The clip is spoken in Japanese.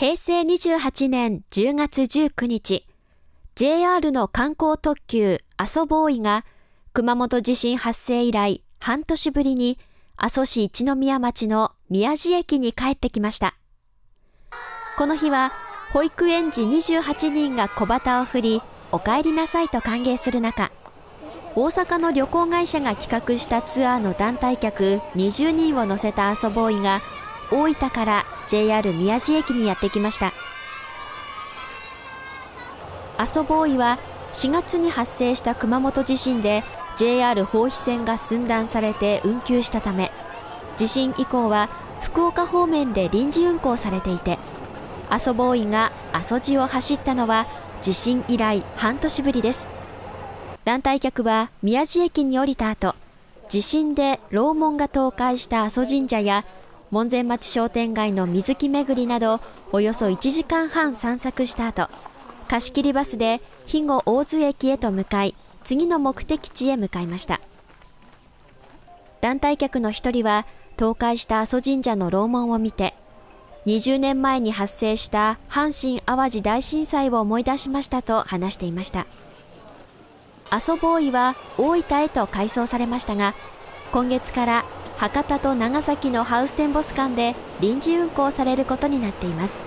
平成28年10月19日、JR の観光特急阿蘇ボーイが熊本地震発生以来半年ぶりに阿蘇市一宮町の宮地駅に帰ってきました。この日は保育園児28人が小旗を振り、お帰りなさいと歓迎する中、大阪の旅行会社が企画したツアーの団体客20人を乗せた阿蘇ボーイが大分から JR 宮地駅にやってきました。阿蘇ボーイは4月に発生した熊本地震で JR 豊肥線が寸断されて運休したため地震以降は福岡方面で臨時運行されていて阿蘇ボーイが阿蘇路を走ったのは地震以来半年ぶりです。団体客は宮地駅に降りた後地震で楼門が倒壊した阿蘇神社や門前町商店街の水木巡りなどおよそ1時間半散策した後貸し切りバスで肥後大津駅へと向かい次の目的地へ向かいました。団体客の一人は倒壊した阿蘇神社の楼門を見て20年前に発生した阪神・淡路大震災を思い出しましたと話していました。阿蘇ボーイは大分へと改装されましたが今月から博多と長崎のハウステンボス間で臨時運行されることになっています。